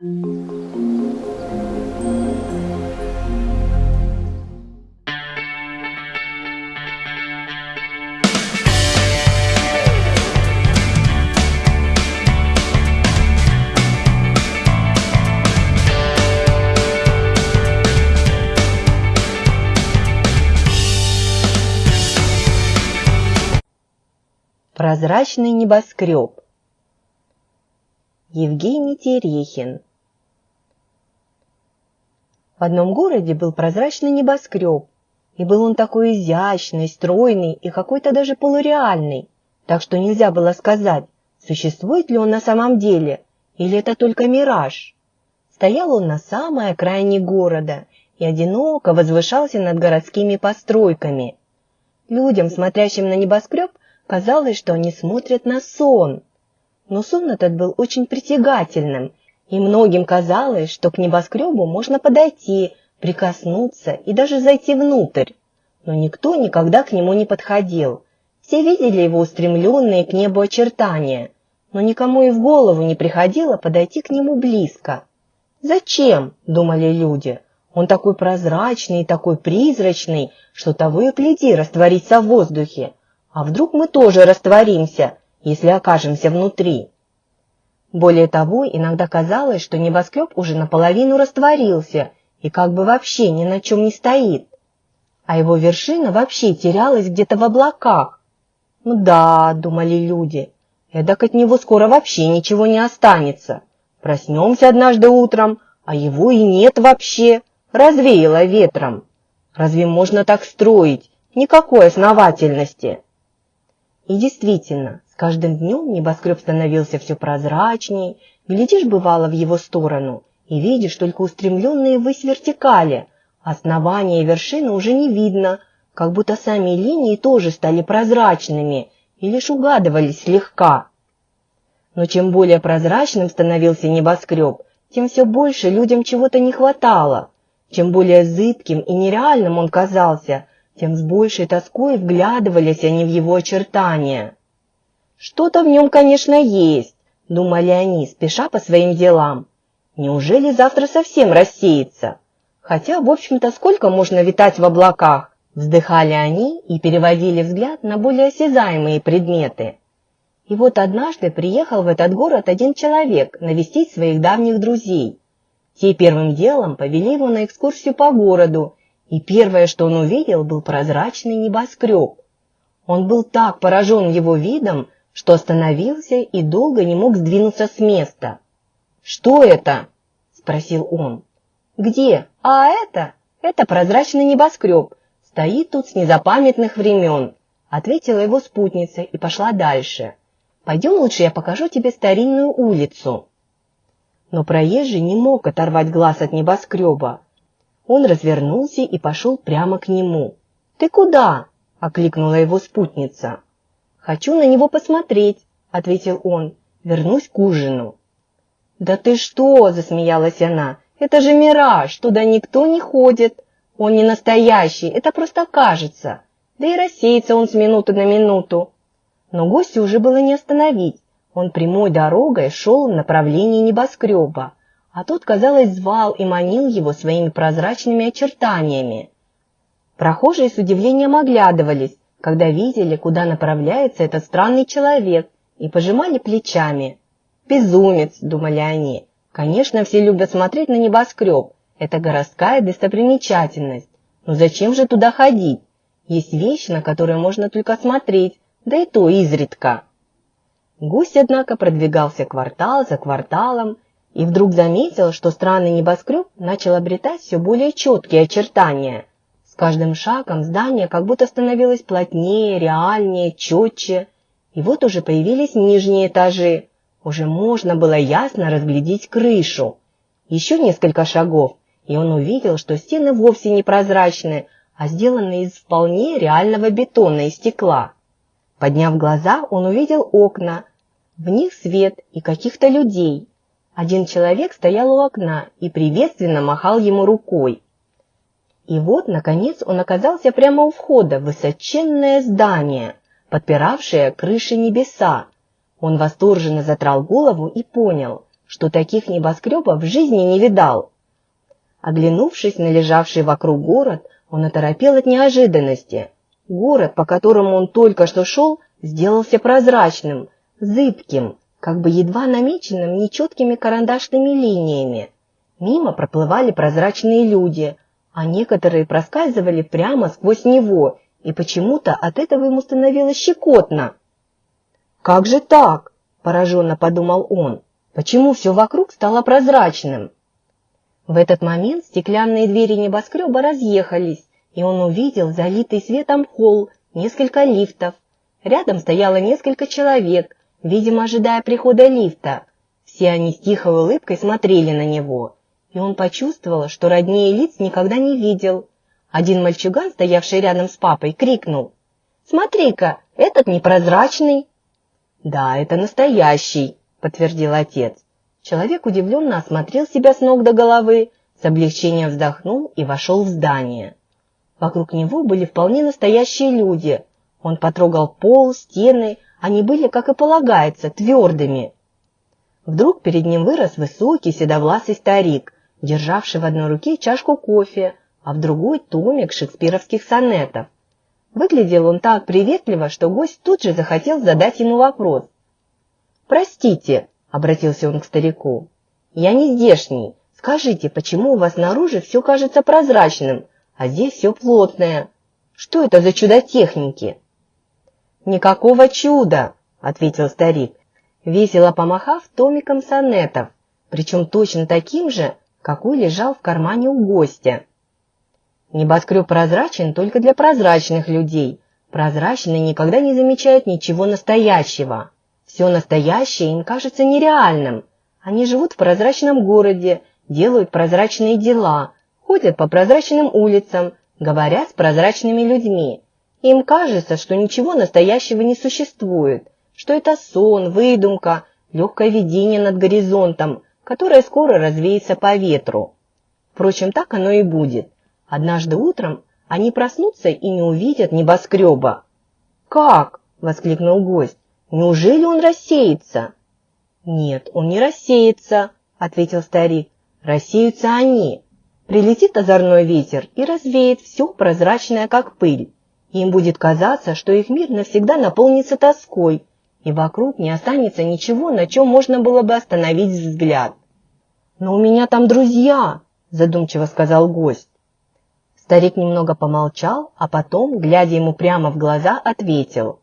Прозрачный небоскреб. Евгений Терехин. В одном городе был прозрачный небоскреб, и был он такой изящный, стройный и какой-то даже полуреальный, так что нельзя было сказать, существует ли он на самом деле, или это только мираж. Стоял он на самой окраине города и одиноко возвышался над городскими постройками. Людям, смотрящим на небоскреб, Казалось, что они смотрят на сон. Но сон этот был очень притягательным, и многим казалось, что к небоскребу можно подойти, прикоснуться и даже зайти внутрь. Но никто никогда к нему не подходил. Все видели его устремленные к небу очертания, но никому и в голову не приходило подойти к нему близко. «Зачем?» – думали люди. «Он такой прозрачный такой призрачный, что того и гляди растворится в воздухе. А вдруг мы тоже растворимся, если окажемся внутри? Более того, иногда казалось, что небоскреб уже наполовину растворился и как бы вообще ни на чем не стоит, а его вершина вообще терялась где-то в облаках. Ну да, думали люди, эдак от него скоро вообще ничего не останется. Проснемся однажды утром, а его и нет вообще, развеяло ветром. Разве можно так строить? Никакой основательности. И действительно, каждым днем небоскреб становился все прозрачней, глядишь бывало в его сторону и видишь только устремленные ввысь вертикали, основания и вершины уже не видно, как будто сами линии тоже стали прозрачными и лишь угадывались слегка. Но чем более прозрачным становился небоскреб, тем все больше людям чего-то не хватало. Чем более зыбким и нереальным он казался, тем с большей тоской вглядывались они в его очертания. «Что-то в нем, конечно, есть», — думали они, спеша по своим делам. «Неужели завтра совсем рассеется? Хотя, в общем-то, сколько можно витать в облаках?» Вздыхали они и переводили взгляд на более осязаемые предметы. И вот однажды приехал в этот город один человек навестить своих давних друзей. Те первым делом повели его на экскурсию по городу и первое, что он увидел, был прозрачный небоскреб. Он был так поражен его видом, что остановился и долго не мог сдвинуться с места. «Что это?» – спросил он. «Где? А это? Это прозрачный небоскреб. Стоит тут с незапамятных времен», – ответила его спутница и пошла дальше. «Пойдем лучше я покажу тебе старинную улицу». Но проезжий не мог оторвать глаз от небоскреба. Он развернулся и пошел прямо к нему. «Ты куда?» – окликнула его спутница. «Хочу на него посмотреть», – ответил он. «Вернусь к ужину». «Да ты что?» – засмеялась она. «Это же мираж, туда никто не ходит. Он не настоящий, это просто кажется. Да и рассеется он с минуты на минуту». Но гостя уже было не остановить. Он прямой дорогой шел в направлении небоскреба а тот, казалось, звал и манил его своими прозрачными очертаниями. Прохожие с удивлением оглядывались, когда видели, куда направляется этот странный человек, и пожимали плечами. «Безумец!» – думали они. «Конечно, все любят смотреть на небоскреб. Это городская достопримечательность. Но зачем же туда ходить? Есть вещи, на которые можно только смотреть, да и то изредка». Гусь, однако, продвигался квартал за кварталом, и вдруг заметил, что странный небоскреб начал обретать все более четкие очертания. Каждым шагом здание как будто становилось плотнее, реальнее, четче. И вот уже появились нижние этажи. Уже можно было ясно разглядеть крышу. Еще несколько шагов, и он увидел, что стены вовсе не прозрачны, а сделаны из вполне реального бетона и стекла. Подняв глаза, он увидел окна. В них свет и каких-то людей. Один человек стоял у окна и приветственно махал ему рукой. И вот, наконец, он оказался прямо у входа в высоченное здание, подпиравшее крыши небеса. Он восторженно затрал голову и понял, что таких небоскребов в жизни не видал. Оглянувшись на лежавший вокруг город, он оторопел от неожиданности. Город, по которому он только что шел, сделался прозрачным, зыбким, как бы едва намеченным нечеткими карандашными линиями. Мимо проплывали прозрачные люди, а некоторые проскальзывали прямо сквозь него, и почему-то от этого ему становилось щекотно. «Как же так?» – пораженно подумал он. «Почему все вокруг стало прозрачным?» В этот момент стеклянные двери небоскреба разъехались, и он увидел залитый светом холл, несколько лифтов. Рядом стояло несколько человек, видимо, ожидая прихода лифта. Все они с тихой улыбкой смотрели на него, и он почувствовал, что роднее лиц никогда не видел. Один мальчуган, стоявший рядом с папой, крикнул. «Смотри-ка, этот непрозрачный!» «Да, это настоящий», — подтвердил отец. Человек удивленно осмотрел себя с ног до головы, с облегчением вздохнул и вошел в здание. Вокруг него были вполне настоящие люди. Он потрогал пол, стены, они были, как и полагается, твердыми. Вдруг перед ним вырос высокий седовласый старик, державший в одной руке чашку кофе, а в другой томик шекспировских сонетов. Выглядел он так приветливо, что гость тут же захотел задать ему вопрос. «Простите», — обратился он к старику, — «я не здешний. Скажите, почему у вас снаружи все кажется прозрачным, а здесь все плотное? Что это за чудо техники?» «Никакого чуда», — ответил старик, весело помахав томиком сонетов, причем точно таким же, какой лежал в кармане у гостя. Небоскреб прозрачен только для прозрачных людей. Прозрачные никогда не замечают ничего настоящего. Все настоящее им кажется нереальным. Они живут в прозрачном городе, делают прозрачные дела, ходят по прозрачным улицам, говорят с прозрачными людьми. Им кажется, что ничего настоящего не существует, что это сон, выдумка, легкое видение над горизонтом, которое скоро развеется по ветру. Впрочем, так оно и будет. Однажды утром они проснутся и не увидят небоскреба. «Как?» – воскликнул гость. «Неужели он рассеется?» «Нет, он не рассеется», – ответил старик. «Рассеются они. Прилетит озорной ветер и развеет все прозрачное, как пыль. Им будет казаться, что их мир навсегда наполнится тоской, и вокруг не останется ничего, на чем можно было бы остановить взгляд. «Но у меня там друзья!» – задумчиво сказал гость. Старик немного помолчал, а потом, глядя ему прямо в глаза, ответил.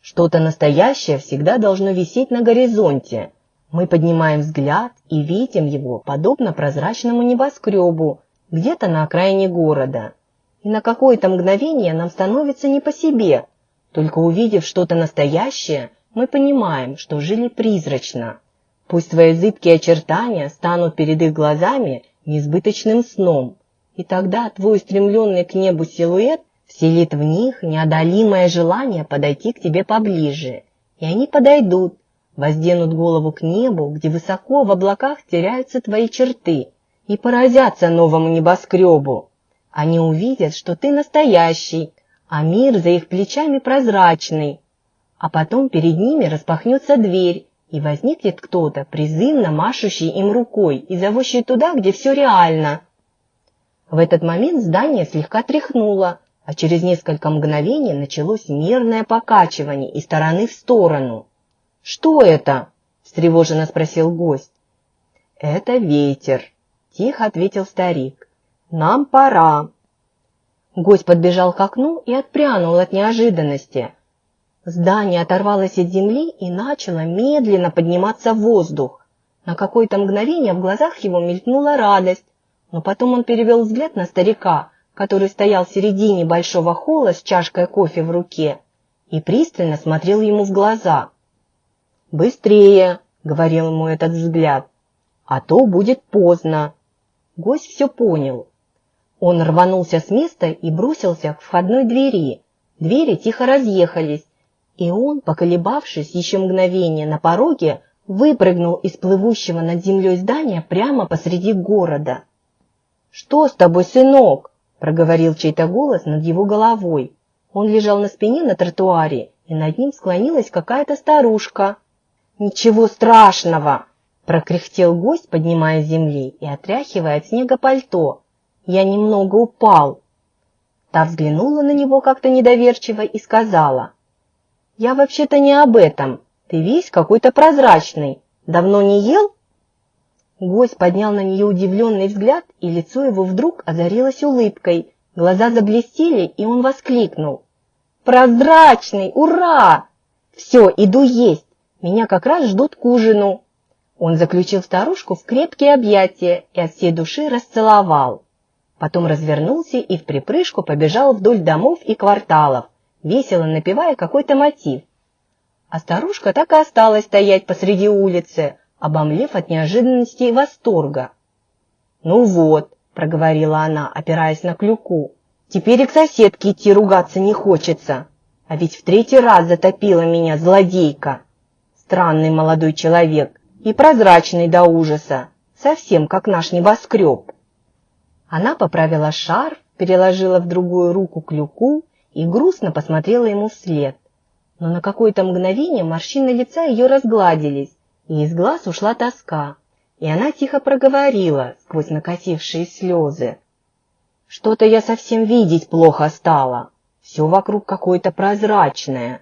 «Что-то настоящее всегда должно висеть на горизонте. Мы поднимаем взгляд и видим его, подобно прозрачному небоскребу, где-то на окраине города. И на какое-то мгновение нам становится не по себе. Только увидев что-то настоящее, мы понимаем, что жили призрачно. Пусть свои зыбкие очертания станут перед их глазами несбыточным сном – и тогда твой устремленный к небу силуэт вселит в них неодолимое желание подойти к тебе поближе. И они подойдут, возденут голову к небу, где высоко в облаках теряются твои черты, и поразятся новому небоскребу. Они увидят, что ты настоящий, а мир за их плечами прозрачный. А потом перед ними распахнется дверь, и возникнет кто-то, призывно машущий им рукой и зовущий туда, где все реально – в этот момент здание слегка тряхнуло, а через несколько мгновений началось мерное покачивание из стороны в сторону. «Что это?» – встревоженно спросил гость. «Это ветер», – тихо ответил старик. «Нам пора». Гость подбежал к окну и отпрянул от неожиданности. Здание оторвалось от земли и начало медленно подниматься в воздух. На какое-то мгновение в глазах его мелькнула радость, но потом он перевел взгляд на старика, который стоял в середине большого холла с чашкой кофе в руке, и пристально смотрел ему в глаза. «Быстрее!» — говорил ему этот взгляд. «А то будет поздно!» Гость все понял. Он рванулся с места и бросился к входной двери. Двери тихо разъехались, и он, поколебавшись еще мгновение на пороге, выпрыгнул из плывущего над землей здания прямо посреди города. «Что с тобой, сынок?» – проговорил чей-то голос над его головой. Он лежал на спине на тротуаре, и над ним склонилась какая-то старушка. «Ничего страшного!» – Прокряхтел гость, поднимая земли и отряхивая от снега пальто. Я немного упал. Та взглянула на него как-то недоверчиво и сказала. «Я вообще-то не об этом. Ты весь какой-то прозрачный. Давно не ел?» Гость поднял на нее удивленный взгляд, и лицо его вдруг озарилось улыбкой. Глаза заблестели, и он воскликнул. «Прозрачный! Ура! Все, иду есть. Меня как раз ждут к ужину». Он заключил старушку в крепкие объятия и от всей души расцеловал. Потом развернулся и в припрыжку побежал вдоль домов и кварталов, весело напевая какой-то мотив. А старушка так и осталась стоять посреди улицы, обомлев от неожиданности и восторга. «Ну вот», — проговорила она, опираясь на клюку, — «теперь и к соседке идти ругаться не хочется, а ведь в третий раз затопила меня злодейка. Странный молодой человек и прозрачный до ужаса, совсем как наш небоскреб». Она поправила шарф, переложила в другую руку клюку и грустно посмотрела ему вслед. Но на какое-то мгновение морщины лица ее разгладились, и из глаз ушла тоска, и она тихо проговорила сквозь накатившие слезы. «Что-то я совсем видеть плохо стала, все вокруг какое-то прозрачное».